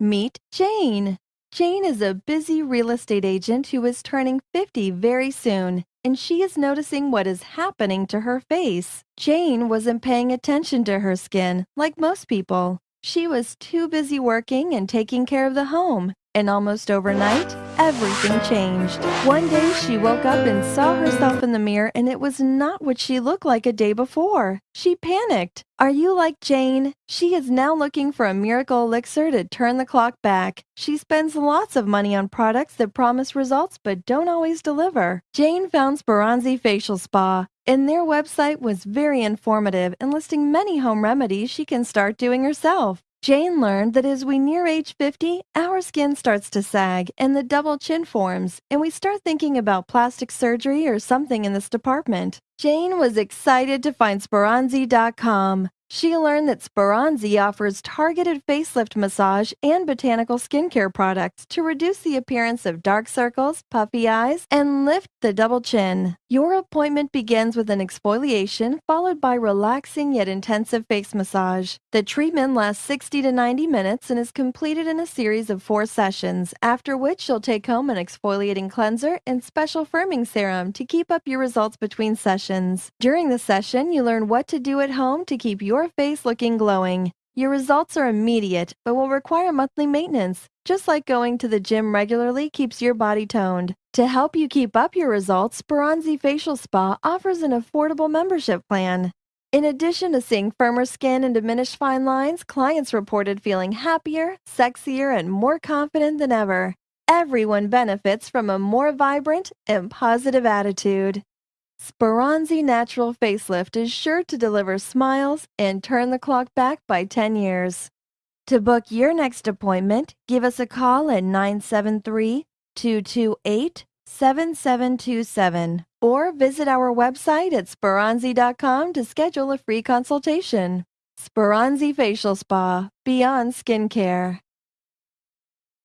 Meet Jane. Jane is a busy real estate agent who is turning 50 very soon, and she is noticing what is happening to her face. Jane wasn't paying attention to her skin like most people. She was too busy working and taking care of the home, and almost overnight, everything changed. One day she woke up and saw herself in the mirror and it was not what she looked like a day before. She panicked. Are you like Jane? She is now looking for a miracle elixir to turn the clock back. She spends lots of money on products that promise results but don't always deliver. Jane found Speranzi Facial Spa, and their website was very informative and listing many home remedies she can start doing herself. Jane learned that as we near age 50, our skin starts to sag and the double chin forms, and we start thinking about plastic surgery or something in this department. Jane was excited to find Speranzi.com. She learned that Speranzi offers targeted facelift massage and botanical skincare products to reduce the appearance of dark circles, puffy eyes, and lift the double chin. Your appointment begins with an exfoliation followed by relaxing yet intensive face massage. The treatment lasts 60 to 90 minutes and is completed in a series of four sessions, after which you'll take home an exfoliating cleanser and special firming serum to keep up your results between sessions. During the session, you learn what to do at home to keep your face looking glowing. Your results are immediate, but will require monthly maintenance, just like going to the gym regularly keeps your body toned. To help you keep up your results, Speranzi Facial Spa offers an affordable membership plan. In addition to seeing firmer skin and diminished fine lines, clients reported feeling happier, sexier, and more confident than ever. Everyone benefits from a more vibrant and positive attitude. Speranzi Natural Facelift is sure to deliver smiles and turn the clock back by 10 years. To book your next appointment, give us a call at 973 228 7727 or visit our website at Speranzi.com to schedule a free consultation. Speranzi Facial Spa, Beyond Skincare.